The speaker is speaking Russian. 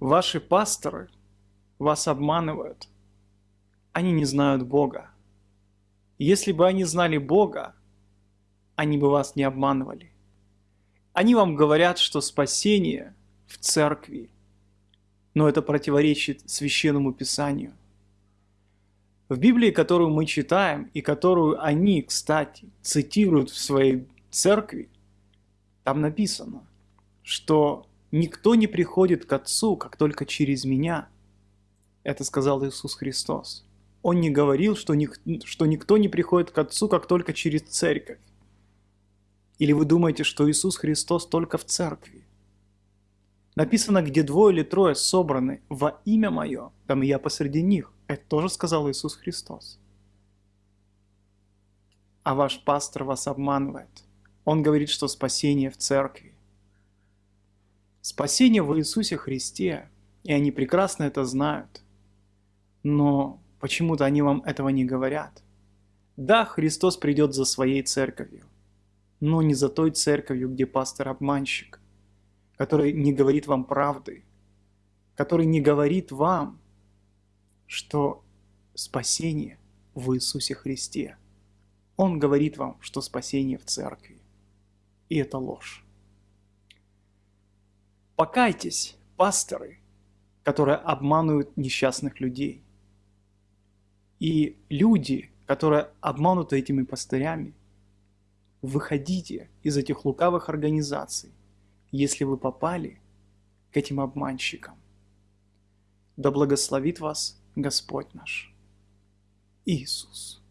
Ваши пасторы вас обманывают. Они не знают Бога. Если бы они знали Бога, они бы вас не обманывали. Они вам говорят, что спасение в церкви, но это противоречит священному писанию. В Библии, которую мы читаем и которую они, кстати, цитируют в своей церкви, там написано, что никто не приходит к Отцу, как только через меня. Это сказал Иисус Христос. Он не говорил, что, ник что никто не приходит к Отцу, как только через церковь. Или вы думаете, что Иисус Христос только в церкви? Написано, где двое или трое собраны во имя Мое, там и я посреди них. Это тоже сказал Иисус Христос. А ваш пастор вас обманывает. Он говорит, что спасение в церкви. Спасение в Иисусе Христе, и они прекрасно это знают. Но почему-то они вам этого не говорят. Да, Христос придет за своей церковью, но не за той церковью, где пастор обманщик, который не говорит вам правды, который не говорит вам, что спасение в Иисусе Христе. Он говорит вам, что спасение в церкви. И это ложь. Покайтесь, пасторы, которые обманывают несчастных людей. И люди, которые обмануты этими пастырями, выходите из этих лукавых организаций, если вы попали к этим обманщикам. Да благословит вас Господь наш Иисус.